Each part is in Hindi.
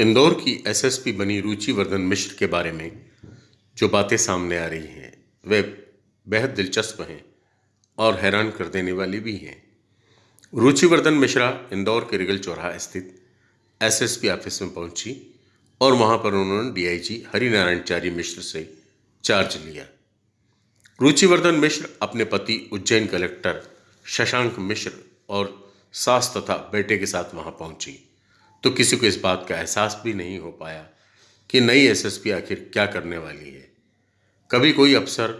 इंदौर की एसएसपी बनी रुचिवर्धन मिश्र के बारे में जो बातें सामने आ रही हैं, वे बेहद दिलचस्प हैं और हैरान कर देने वाली भी हैं। रुचिवर्धन मिश्रा इंदौर के रिगल चौराहा स्थित एसएसपी ऑफ़िस में पहुँची और वहाँ पर उन्होंने डीआईजी हरिनारायण चारी मिश्र से चार्ज लिया। रुचिवर्धन मिश्र अपने पति उज्जैन कलेक्टर शशांक मिश्र और सास तथा बेटे के साथ वहाँ पहुँची। तो किसी को इस बात का एहसास भी नहीं हो पाया कि नई एसएसपी आखिर क्या करने वाली है। कभी कोई अफसर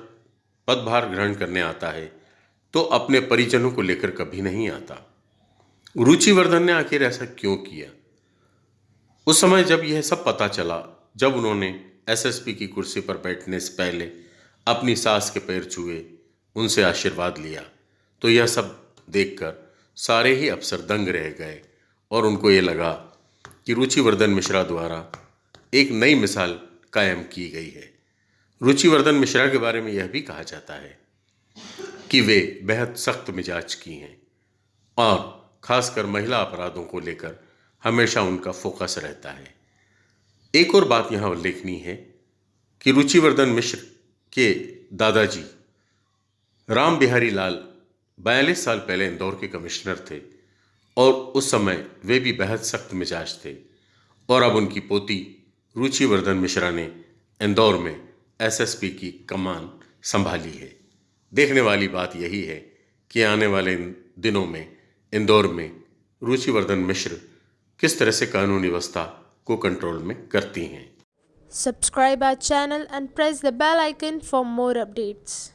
पदभार ग्रहण करने आता है तो अपने परिजनों को लेकर कभी नहीं आता। रुचिवर्धन ने आखिर ऐसा क्यों किया? उस समय जब यह सब पता चला, जब उन्होंने एसएसपी की कुर्सी पर बैठने से पहले अपनी सास के पैर छुए, उनसे आशीर्वाद लिया तो यह सब देखकर सारे ही अफसर दंग रह गए और उनको ये लगा कि रुचिवर्धन मिश्रा द्वारा एक नई मिसाल कायम की गई है। रुचिवर्धन मिश्रा के बारे में यह भी कहा जाता है कि वे बेहद सख्त मिजाज की हैं और खासकर महिला अपराधों को लेकर हमेशा उनका फोकस रहता है। एक और बात यहाँ उल्लेखनीय है कि रुचिवर्धन मिश्र के दादाजी राम बिहारी लाल बयालीस साल पहले इंदौर के कमिश्नर थे। और उस समय वे भी बेहद सख्त मिजाज थे। और अब उनकी पोती, रुचिवर्धन मिश्रा ने इंदौर में एसएसपी की कमान संभाली है। देखने वाली बात यही है कि आने वाले दिनों में इंदौर में रुचिवर्धन मिश्र किस तरह से कानून व्यवस्था को कंट्रोल में करती हैं। Subscribe our channel and press the bell icon for more updates.